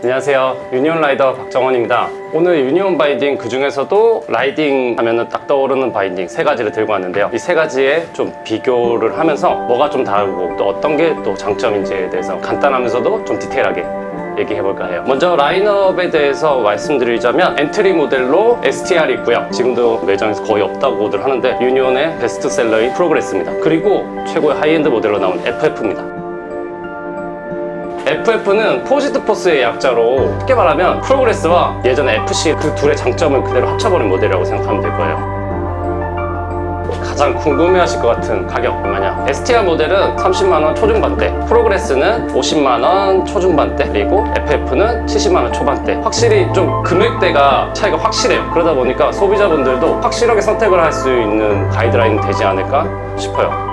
안녕하세요. 유니온 라이더 박정원입니다. 오늘 유니온 바인딩 그 중에서도 riding 하면은 딱 떠오르는 바인딩 세 가지를 들고 왔는데요. 이 세 가지에 좀 비교를 하면서 뭐가 좀 다르고 또 어떤 게 또 장점인지에 대해서 간단하면서도 좀 디테일하게 얘기해볼까 해요. 먼저 라인업에 대해서 말씀드리자면 엔트리 모델로 STR이 있고요. 지금도 매장에서 거의 없다고들 하는데 유니온의 베스트셀러인 프로그레스입니다. 그리고 최고의 하이엔드 모델로 나온 FF입니다 FF는 포지드 포스의 약자로 쉽게 말하면 프로그레스와 예전 FC 그 둘의 장점을 그대로 합쳐버린 모델이라고 생각하면 될 거예요. 가장 궁금해하실 것 같은 가격 얼마냐 STR 모델은 30만원 초중반대 프로그레스는 50만원 초중반대 그리고 FF는 70만원 초반대. 확실히 좀 금액대가 차이가 확실해요. 그러다 보니까 소비자분들도 확실하게 선택을 할 수 있는 가이드라인이 되지 않을까 싶어요